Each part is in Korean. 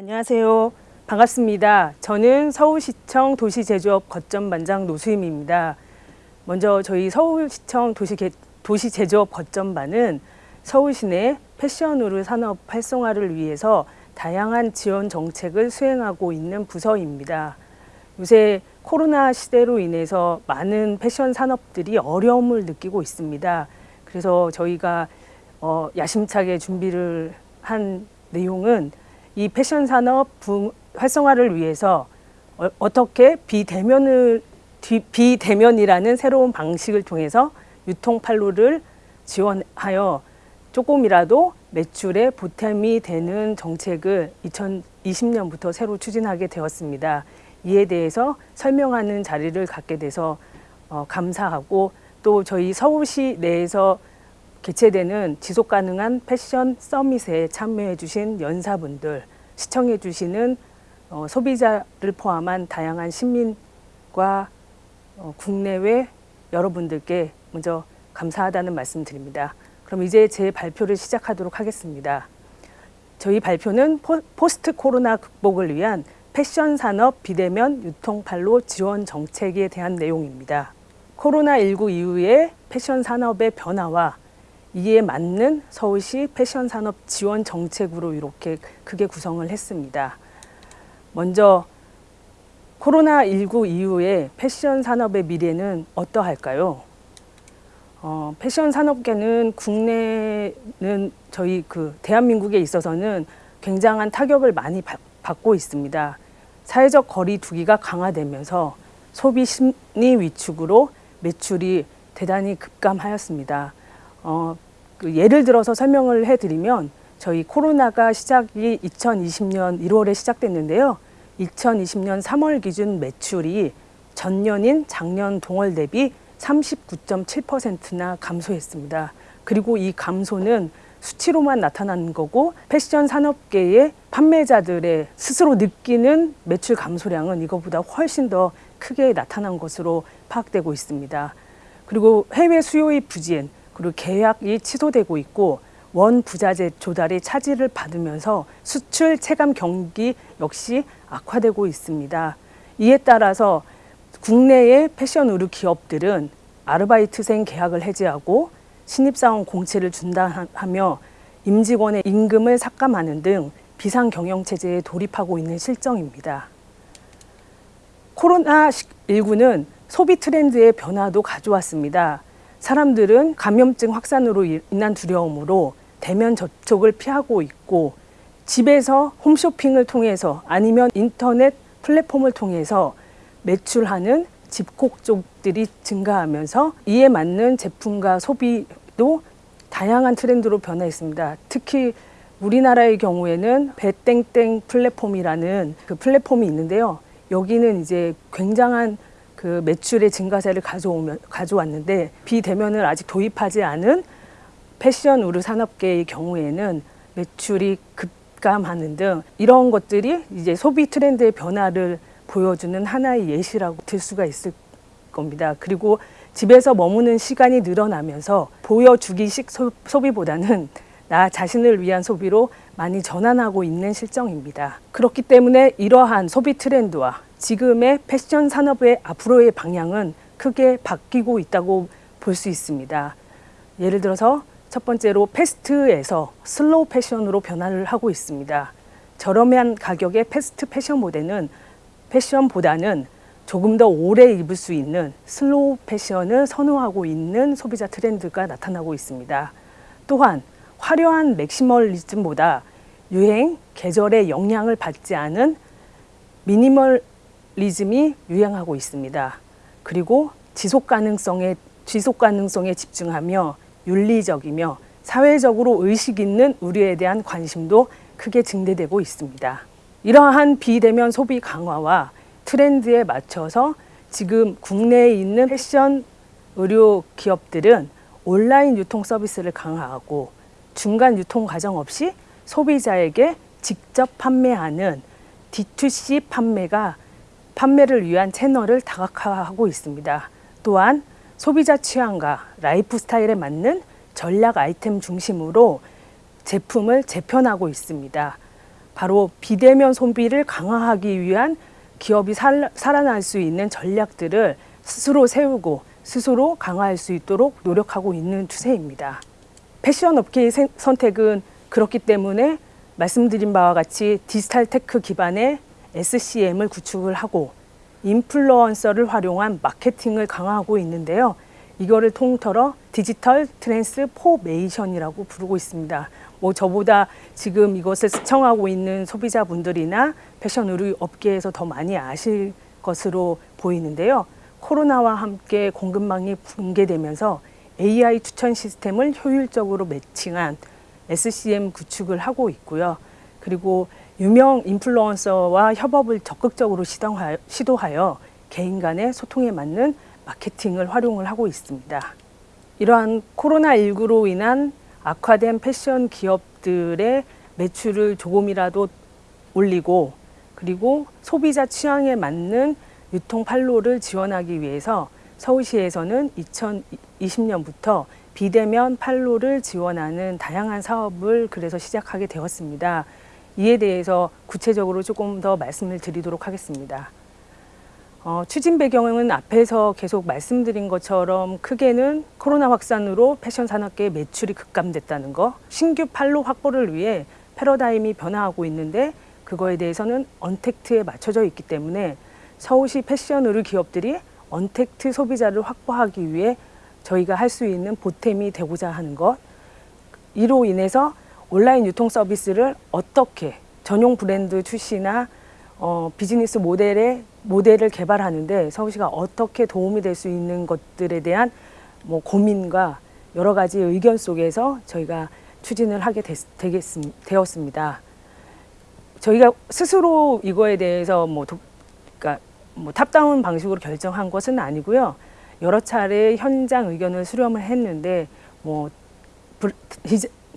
안녕하세요. 반갑습니다. 저는 서울시청 도시제조업 거점반장 노수임입니다. 먼저 저희 서울시청 도시제조업 거점반은 서울시내 패션으로 산업 활성화를 위해서 다양한 지원 정책을 수행하고 있는 부서입니다. 요새 코로나 시대로 인해서 많은 패션 산업들이 어려움을 느끼고 있습니다. 그래서 저희가 어, 야심차게 준비를 한 내용은 이 패션 산업 활성화를 위해서 어, 떻게 비대면을 비대면이라는 새로운 방식을 통해서 유통 판로를 지원하여 조금이라도 매출에 보탬이 되는 정책을 2020년부터 새로 추진하게 되었습니다. 이에 대해서 설명하는 자리를 갖게 돼서 어, 감사하고 또 저희 서울시 내에서 개최되는 지속 가능한 패션 서밋에 참여해 주신 연사분들, 시청해 주시는 어, 소비자를 포함한 다양한 시민과 어, 국내외 여러분들께 먼저 감사하다는 말씀 드립니다. 그럼 이제 제 발표를 시작하도록 하겠습니다. 저희 발표는 포, post 코로나 극복을 위한 패션 산업 비대면 유통판로 지원 정책에 대한 내용입니다. 코로나19 이후의 패션 산업의 변화와 이에 맞는 서울시 패션 산업 지원 정책으로 이렇게 크게 구성을 했습니다. 먼저 코로나19 이후에 패션 산업의 미래는 어떠할까요? 어, 패션 산업계는 국내는 저희 그 대한민국에 있어서는 굉장한 타격을 많이 받, 받고 있습니다. 사회적 거리 두기가 강화되면서 소비 심리 위축으로 매출이 대단히 급감하였습니다. 어, 그 예를 들어서 설명을 해드리면 저희 코로나가 시작이 2020년 1월에 시작됐는데요. 2020년 3월 기준 매출이 전년인 작년 동월 대비 39.7%나 감소했습니다. 그리고 이 감소는 수치로만 나타나는 거고 패션 산업계의 판매자들의 스스로 느끼는 매출 감소량은 이것보다 훨씬 더 크게 나타난 것으로 파악되고 있습니다. 그리고 해외 수요의 부진, 그리고 계약이 취소되고 있고 원 부자재 조달이 차질을 받으면서 수출 체감 경기 역시 악화되고 있습니다. 이에 따라서 국내의 패션 의류 기업들은 아르바이트생 계약을 해지하고 신입사원 공채를 중단하며 임직원의 임금을 삭감하는 등 비상경영체제에 돌입하고 있는 실정입니다. 코로나19는 소비 트렌드의 변화도 가져왔습니다. 사람들은 감염증 확산으로 인한 두려움으로 대면 접촉을 피하고 있고 집에서 홈쇼핑을 통해서 아니면 인터넷 플랫폼을 통해서 매출하는 집콕 쪽들이 증가하면서 이에 맞는 제품과 소비도 다양한 트렌드로 변화했습니다. 특히 우리나라의 경우에는 배땡땡 플랫폼이라는 그 플랫폼이 있는데요. 여기는 이제 굉장한 그 매출의 증가세를 가져오면 가져왔는데 비대면을 아직 도입하지 않은 패션 우르 산업계의 경우에는 매출이 급감하는 등 이런 것들이 이제 소비 트렌드의 변화를 보여주는 하나의 예시라고 들 수가 있을 겁니다. 그리고 집에서 머무는 시간이 늘어나면서 보여주기식 소, 소비보다는 나 자신을 위한 소비로 많이 전환하고 있는 실정입니다. 그렇기 때문에 이러한 소비 트렌드와 지금의 패션 산업의 앞으로의 방향은 크게 바뀌고 있다고 볼 수 있습니다. 예를 들어서 첫 번째로 fast에서 slow 패션으로 변화를 하고 있습니다. 저렴한 가격의 fast 패션 모델의 패션보다는 조금 더 오래 입을 수 있는 slow 패션을 선호하고 있는 소비자 트렌드가 나타나고 있습니다. 또한 화려한 maximalism보다 유행, 계절의 영향을 받지 않은 미니멀 리즘이 유행하고 있습니다. 그리고 지속 가능성에 지속 가능성에 집중하며 윤리적이며 사회적으로 의식 있는 의류에 대한 관심도 크게 증대되고 있습니다. 이러한 비대면 소비 강화와 트렌드에 맞춰서 지금 국내에 있는 패션 의류 기업들은 온라인 유통 서비스를 강화하고 중간 유통 과정 없이 소비자에게 직접 판매하는 D2C 판매가 판매를 위한 채널을 다각화하고 있습니다. 또한 소비자 취향과 라이프 스타일에 맞는 전략 아이템 중심으로 제품을 재편하고 있습니다. 바로 비대면 소비를 강화하기 위한 기업이 살, 살아날 수 있는 전략들을 스스로 세우고 스스로 강화할 수 있도록 노력하고 있는 추세입니다. 패션 업계의 세- 선택은 그렇기 때문에 말씀드린 바와 같이 디지털 tech 기반의 SCM을 구축을 하고 인플루언서를 활용한 마케팅을 강화하고 있는데요. 이거를 통틀어 digital transformation이라고 부르고 있습니다. 뭐 저보다 지금 이것을 시청하고 있는 소비자분들이나 패션 의류 업계에서 더 많이 아실 것으로 보이는데요. 코로나와 함께 공급망이 붕괴되면서 AI 추천 시스템을 효율적으로 매칭한 SCM 구축을 하고 있고요. 그리고 유명 인플루언서와 협업을 적극적으로 시도하여, 개인 간의 소통에 맞는 마케팅을 활용을 하고 있습니다. 이러한 코로나19로 인한 악화된 패션 기업들의 매출을 조금이라도 올리고 그리고 소비자 취향에 맞는 유통 판로를 지원하기 위해서 서울시에서는 2020년부터 비대면 판로를 지원하는 다양한 사업을 그래서 시작하게 되었습니다. 이에 대해서 구체적으로 조금 더 말씀을 드리도록 하겠습니다. 어, 추진 배경은 앞에서 계속 말씀드린 것처럼 크게는 코로나 확산으로 패션 산업계의 매출이 급감됐다는 거, 신규 판로 확보를 위해 패러다임이 변화하고 있는데 그거에 대해서는 언택트에 맞춰져 있기 때문에 서울시 패션 의류 기업들이 언택트 소비자를 확보하기 위해 저희가 할 수 있는 보탬이 되고자 하는 것, 이로 인해서 온라인 유통 서비스를 어떻게 전용 브랜드 출시나 어, 비즈니스 모델의 모델을 개발하는데 서울시가 어떻게 도움이 될 수 있는 것들에 대한 뭐 고민과 여러 가지 의견 속에서 저희가 추진을 하게 됐, 되겠습, 되었습니다. 저희가 스스로 이거에 대해서 뭐, 도, 그러니까 뭐 top-down 방식으로 결정한 것은 아니고요. 여러 차례 현장 의견을 수렴을 했는데 뭐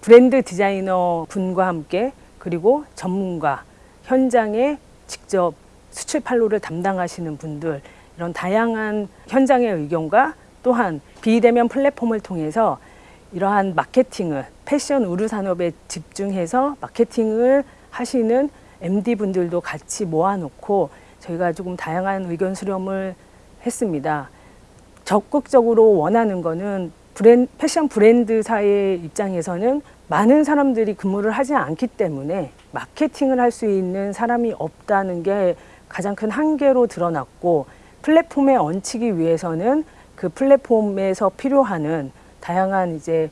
브랜드 디자이너 분과 함께 그리고 전문가 현장에 직접 수출 판로를 담당하시는 분들 이런 다양한 현장의 의견과 또한 비대면 플랫폼을 통해서 이러한 마케팅을 패션 의류 산업에 집중해서 마케팅을 하시는 MD 분들도 같이 모아놓고 저희가 조금 다양한 의견 수렴을 했습니다. 적극적으로 원하는 거는 브랜, 패션 브랜드사의 입장에서는 많은 사람들이 근무를 하지 않기 때문에 마케팅을 할 수 있는 사람이 없다는 게 가장 큰 한계로 드러났고 플랫폼에 얹히기 위해서는 그 플랫폼에서 필요하는 다양한 이제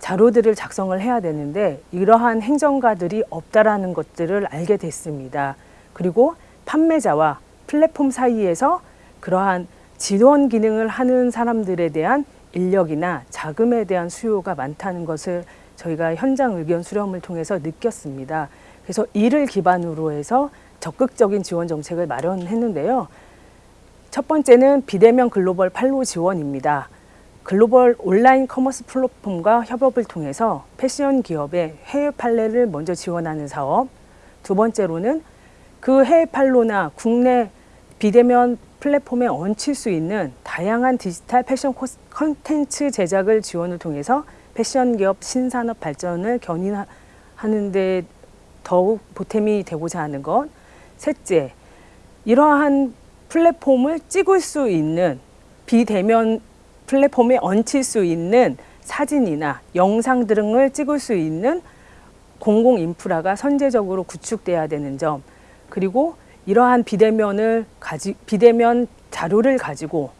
자료들을 작성을 해야 되는데 이러한 행정가들이 없다라는 것들을 알게 됐습니다. 그리고 판매자와 플랫폼 사이에서 그러한 지원 기능을 하는 사람들에 대한 인력이나 자금에 대한 수요가 많다는 것을 저희가 현장 의견 수렴을 통해서 느꼈습니다. 그래서 이를 기반으로 해서 적극적인 지원 정책을 마련했는데요. 첫 번째는 비대면 글로벌 판로 지원입니다. 글로벌 온라인 commerce 플랫폼과 협업을 통해서 패션 기업의 해외 판로를 먼저 지원하는 사업. 두 번째로는 그 해외 판로나 국내 비대면 플랫폼에 얹힐 수 있는 다양한 디지털 패션 컨텐츠 제작을 지원을 통해서 패션 기업 신산업 발전을 견인하는 데 더욱 보탬이 되고자 하는 것. 셋째, 이러한 플랫폼을 찍을 수 있는 비대면 플랫폼에 얹힐 수 있는 사진이나 영상 등을 찍을 수 있는 공공 인프라가 선제적으로 구축돼야 되는 점 그리고 이러한 비대면을 가지 비대면 자료를 가지고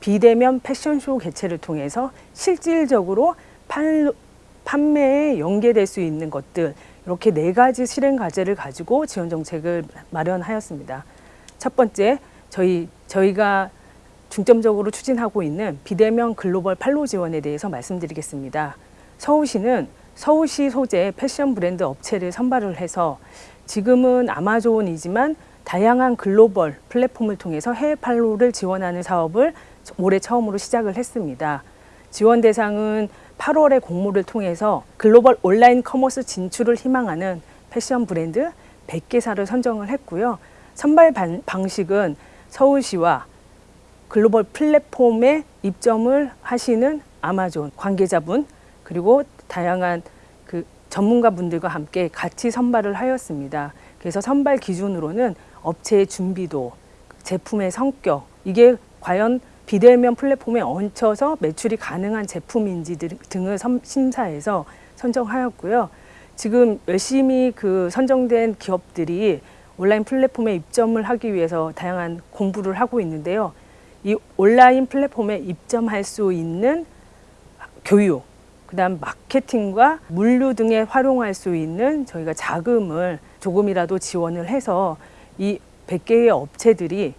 비대면 패션쇼 개최를 통해서 실질적으로 판, 판매에 연계될 수 있는 것들 이렇게 네 가지 실행 과제를 가지고 지원 정책을 마련하였습니다. 첫 번째 저희 저희가 중점적으로 추진하고 있는 비대면 글로벌 판로 지원에 대해서 말씀드리겠습니다. 서울시는 서울시 소재 패션 브랜드 업체를 선발을 해서 지금은 아마존이지만 다양한 글로벌 플랫폼을 통해서 해외 판로를 지원하는 사업을 올해 처음으로 시작을 했습니다. 지원 대상은 8월에 공모를 통해서 글로벌 온라인 commerce 진출을 희망하는 패션 브랜드 100개사를 선정을 했고요. 선발 반, 방식은 서울시와 글로벌 플랫폼에 입점을 하시는 아마존 관계자분 그리고 다양한 그 전문가분들과 함께 같이 선발을 하였습니다. 그래서 선발 기준으로는 업체의 준비도, 제품의 성격, 이게 과연 비대면 플랫폼에 얹혀서 매출이 가능한 제품인지 등- 등을 섬- 심사해서 선정하였고요. 지금 열심히 그 선정된 기업들이 온라인 플랫폼에 입점을 하기 위해서 다양한 공부를 하고 있는데요. 이 온라인 플랫폼에 입점할 수 있는 교육, 그 다음 마케팅과 물류 등에 활용할 수 있는 저희가 자금을 조금이라도 지원을 해서 이 100개의 업체들이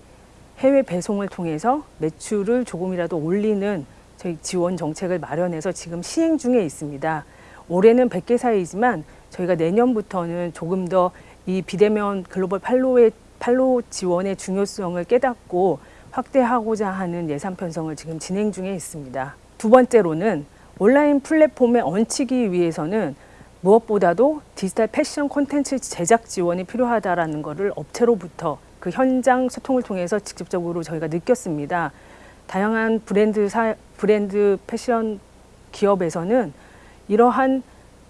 해외 배송을 통해서 매출을 조금이라도 올리는 저희 지원 정책을 마련해서 지금 시행 중에 있습니다. 올해는 100개 사이지만 저희가 내년부터는 조금 더 이 비대면 글로벌 팔로의 팔로 지원의 중요성을 깨닫고 확대하고자 하는 예산 편성을 지금 진행 중에 있습니다. 두 번째로는 온라인 플랫폼에 얹히기 위해서는 무엇보다도 디지털 패션 콘텐츠 제작 지원이 필요하다라는 것을 업체로부터 그 현장 소통을 통해서 직접적으로 저희가 느꼈습니다. 다양한 브랜드 사, 브랜드 패션 기업에서는 이러한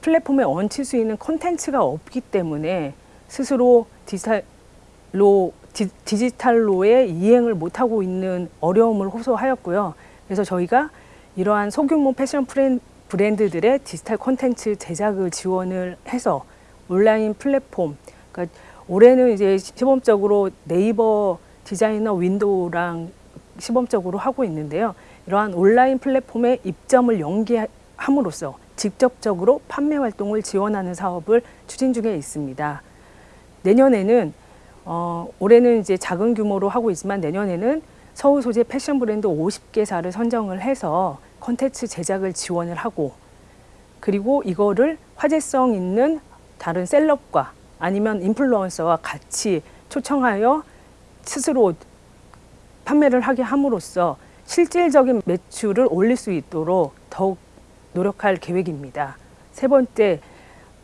플랫폼에 얹힐 수 있는 콘텐츠가 없기 때문에 스스로 디지털로 디, 디지털로의 이행을 못하고 있는 어려움을 호소하였고요. 그래서 저희가 이러한 소규모 패션 프렌- 브랜드들의 디지털 콘텐츠 제작을 지원을 해서 온라인 플랫폼, 그러니까 올해는 이제 시범적으로 네이버 디자이너 윈도우랑 시범적으로 하고 있는데요. 이러한 온라인 플랫폼에 입점을 연계함으로써 직접적으로 판매 활동을 지원하는 사업을 추진 중에 있습니다. 내년에는 어, 올해는 이제 작은 규모로 하고 있지만 내년에는 서울 소재 패션 브랜드 50개사를 선정을 해서 콘텐츠 제작을 지원을 하고 그리고 이거를 화제성 있는 다른 셀럽과 아니면 인플루언서와 같이 초청하여 스스로 판매를 하게 함으로써 실질적인 매출을 올릴 수 있도록 더욱 노력할 계획입니다. 세 번째,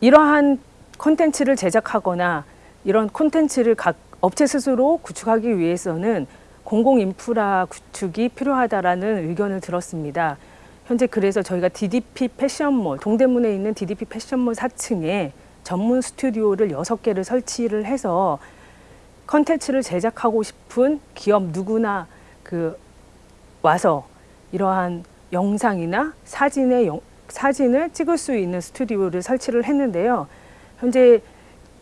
이러한 콘텐츠를 제작하거나 이런 콘텐츠를 각 업체 스스로 구축하기 위해서는 공공 인프라 구축이 필요하다라는 의견을 들었습니다. 현재 그래서 저희가 DDP 패션몰, 동대문에 있는 DDP 패션몰 4층에 전문 스튜디오를 여섯 개를 설치를 해서 컨텐츠를 제작하고 싶은 기업 누구나 그 와서 이러한 영상이나 사진의 영- 사진을 찍을 수 있는 스튜디오를 설치를 했는데요. 현재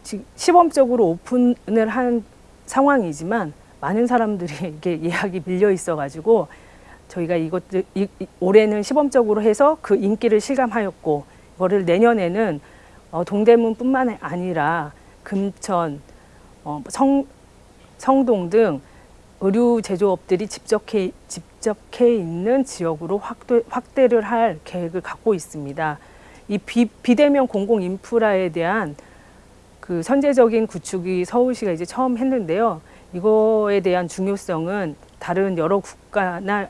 지- 시범적으로 오픈을 한 상황이지만 많은 사람들이 이게 예약이 밀려 있어가지고 저희가 이것들 올해는 시범적으로 해서 그 인기를 실감하였고 이거를 내년에는 어, 동대문뿐만 아니라 금천, 어, 성, 성동 등 의류 제조업들이 집적해, 집적해 있는 지역으로 확대, 확대를 할 계획을 갖고 있습니다. 이 비, 비대면 공공 인프라에 대한 그 선제적인 구축이 서울시가 이제 처음 했는데요. 이거에 대한 중요성은 다른 여러 국가나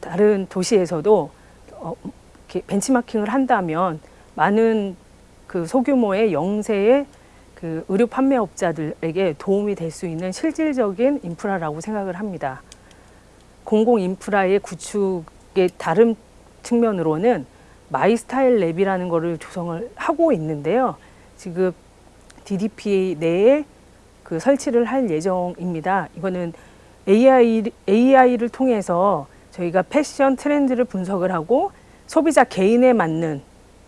다른 도시에서도 어, 벤치마킹을 한다면 많은 그 소규모의 영세의 그 의료 판매업자들에게 도움이 될 수 있는 실질적인 인프라라고 생각을 합니다. 공공 인프라의 구축의 다른 측면으로는 마이스타일 랩이라는 것을 조성을 하고 있는데요. 지금 DDP 내에 그 설치를 할 예정입니다. 이거는 AI, AI를 통해서 저희가 패션 트렌드를 분석을 하고 소비자 개인에 맞는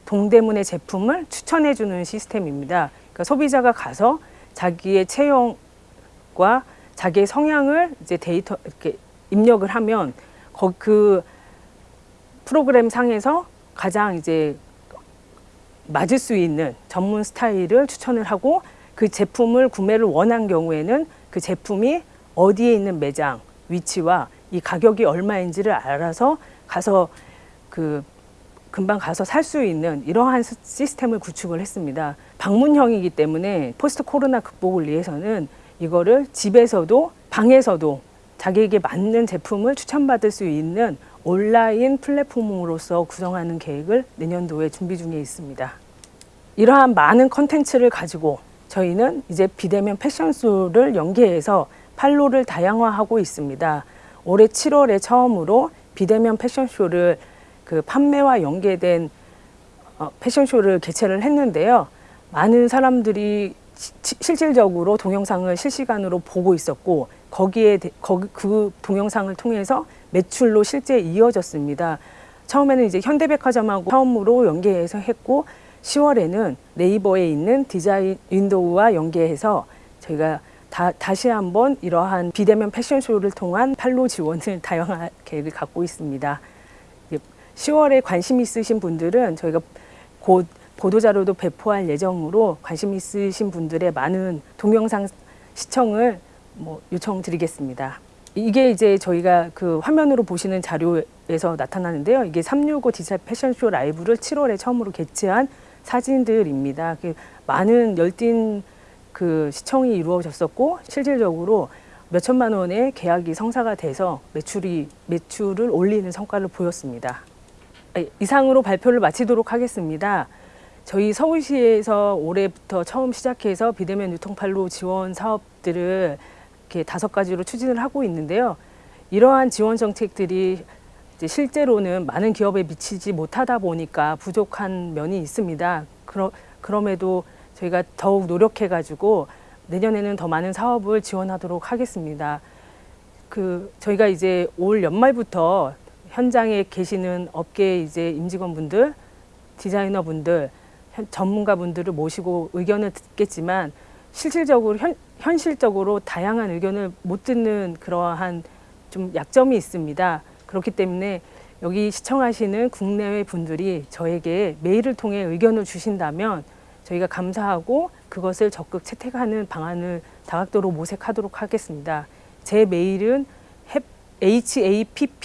동대문의 제품을 추천해 주는 시스템입니다. 그러니까 소비자가 가서 자기의 체형과 자기의 성향을 이제 데이터 이렇게 입력을 하면 거- 그 프로그램 상에서 가장 이제 맞을 수 있는 전문 스타일을 추천을 하고 그 제품을 구매를 원한 경우에는 그 제품이 어디에 있는 매장 위치와 이 가격이 얼마인지를 알아서 가서 그 금방 가서 살 수 있는 이러한 시- 시스템을 구축을 했습니다. 방문형이기 때문에 포스트 코로나 극복을 위해서는 이거를 집에서도 방에서도 자기에게 맞는 제품을 추천받을 수 있는 온라인 플랫폼으로서 구성하는 계획을 내년도에 준비 중에 있습니다. 이러한 많은 컨텐츠를 가지고 저희는 이제 비대면 패션쇼를 연계해서 판로를 다양화하고 있습니다. 올해 7월에 처음으로 비대면 패션쇼를 그 판매와 연계된 어, 패션쇼를 개최를 했는데요. 많은 사람들이 시- 시- 실질적으로 동영상을 실시간으로 보고 있었고 거기에 대- 거기 그 동영상을 통해서 매출로 실제 이어졌습니다. 처음에는 이제 현대백화점하고 처음으로 연계해서 했고 10월에는 네이버에 있는 디자인 윈도우와 연계해서 저희가 다, 다시 한번 이러한 비대면 패션쇼를 통한 팔로 지원을 다양한 계획을 갖고 있습니다. 10월에 관심 있으신 분들은 저희가 곧 보도자료도 배포할 예정으로 관심 있으신 분들의 많은 동영상 시청을 뭐 요청드리겠습니다. 이게 이제 저희가 그 화면으로 보시는 자료에서 나타나는데요. 이게 365 디지털 패션쇼 라이브를 7월에 처음으로 개최한 사진들입니다. 그 많은 열띤 그 시청이 이루어졌었고 실질적으로 몇 천만 원의 계약이 성사가 돼서 매출이 매출을 올리는 성과를 보였습니다. 네, 이상으로 발표를 마치도록 하겠습니다. 저희 서울시에서 올해부터 처음 시작해서 비대면 유통팔로 지원 사업들을 이렇게 다섯 가지로 추진을 하고 있는데요. 이러한 지원 정책들이 실제로는 많은 기업에 미치지 못하다 보니까 부족한 면이 있습니다. 그러, 그럼에도 저희가 더욱 노력해가지고 내년에는 더 많은 사업을 지원하도록 하겠습니다. 그 저희가 이제 올 연말부터 현장에 계시는 업계 이제 임직원분들, 디자이너분들, 현- 전문가분들을 모시고 의견을 듣겠지만 실질적으로 현, 현실적으로 다양한 의견을 못 듣는 그러한 좀 약점이 있습니다. 그렇기 때문에 여기 시청하시는 국내외 분들이 저에게 메일을 통해 의견을 주신다면 저희가 감사하고 그것을 적극 채택하는 방안을 다각도로 모색하도록 하겠습니다. 제 메일은 happyend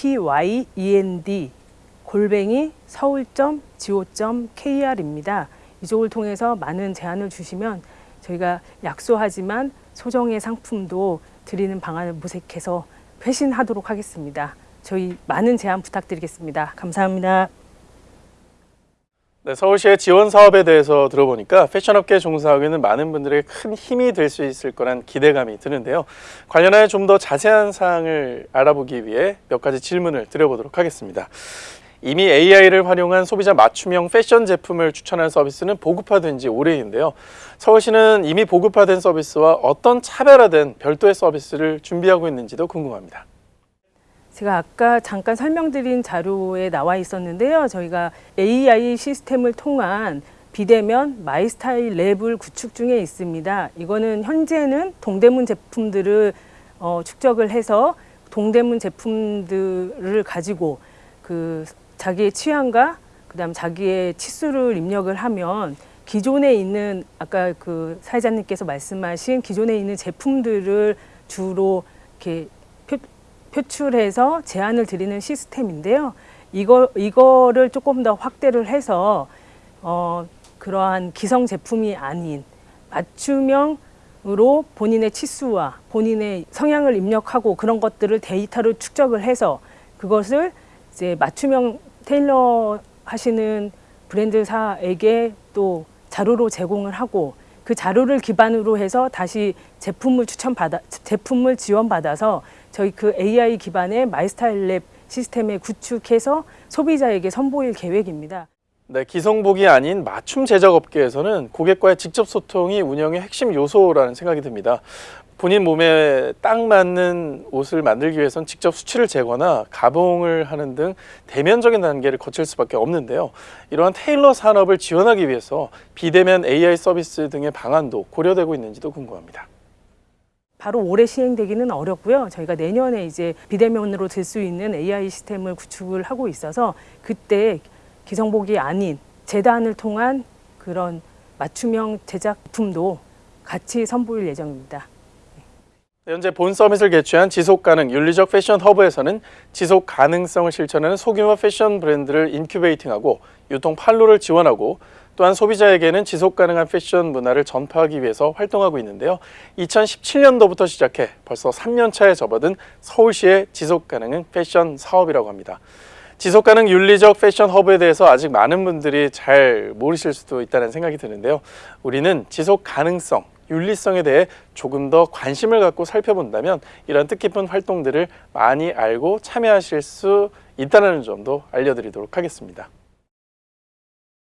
골뱅이 서울.go.kr입니다. 이쪽을 통해서 많은 제안을 주시면 저희가 약소하지만 소정의 상품도 드리는 방안을 모색해서 회신하도록 하겠습니다. 저희 많은 제안 부탁드리겠습니다. 감사합니다. 네, 서울시의 지원 사업에 대해서 들어보니까 패션업계 종사하고 있는 많은 분들에게 큰 힘이 될 수 있을 거란 기대감이 드는데요. 관련하여 좀 더 자세한 사항을 알아보기 위해 몇 가지 질문을 드려보도록 하겠습니다. 이미 AI를 활용한 소비자 맞춤형 패션 제품을 추천하는 서비스는 보급화된 지 오래인데요. 서울시는 이미 보급화된 서비스와 어떤 차별화된 별도의 서비스를 준비하고 있는지도 궁금합니다. 제가 아까 잠깐 설명드린 자료에 나와 있었는데요. 저희가 AI 시스템을 통한 비대면 마이스타일 랩을 구축 중에 있습니다. 이거는 현재는 동대문 제품들을 어, 축적을 해서 동대문 제품들을 가지고 그 자기의 취향과 그다음 자기의 치수를 입력을 하면 기존에 있는 아까 그 사회자님께서 말씀하신 기존에 있는 제품들을 주로 이렇게 표, 표출해서 제안을 드리는 시스템인데요. 이거 이거를 조금 더 확대를 해서 어, 그러한 기성 제품이 아닌 맞춤형으로 본인의 치수와 본인의 성향을 입력하고 그런 것들을 데이터를 축적을 해서 그것을 이제 맞춤형 테일러 하시는 브랜드사에게 또 자료로 제공을 하고 그 자료를 기반으로 해서 다시 제품을 추천받아 제품을 지원받아서 저희 그 AI 기반의 마이스타일 랩 시스템에 구축해서 소비자에게 선보일 계획입니다. 네, 기성복이 아닌 맞춤 제작 업계에서는 고객과의 직접 소통이 운영의 핵심 요소라는 생각이 듭니다. 본인 몸에 딱 맞는 옷을 만들기 위해선 직접 수치를 재거나 가봉을 하는 등 대면적인 단계를 거칠 수밖에 없는데요. 이러한 테일러 산업을 지원하기 위해서 비대면 AI 서비스 등의 방안도 고려되고 있는지도 궁금합니다. 바로 올해 시행되기는 어렵고요. 저희가 내년에 이제 비대면으로 될수 있는 AI 시스템을 구축을 하고 있어서 그때 기성복이 아닌 재단을 통한 그런 맞춤형 제작품도 같이 선보일 예정입니다. 현재 본 서밋을 개최한 지속가능 윤리적 패션 허브에서는 지속 가능성을 실천하는 소규모 패션 브랜드를 인큐베이팅하고 유통 판로를 지원하고 또한 소비자에게는 지속 가능한 패션 문화를 전파하기 위해서 활동하고 있는데요. 2017년도부터 시작해 벌써 3년 차에 접어든 서울시의 지속 가능 패션 사업이라고 합니다. 지속 가능 윤리적 패션 허브에 대해서 아직 많은 분들이 잘 모르실 수도 있다는 생각이 드는데요. 우리는 지속 가능성, 윤리성에 대해 조금 더 관심을 갖고 살펴본다면 이런 뜻깊은 활동들을 많이 알고 참여하실 수 있다는 점도 알려드리도록 하겠습니다.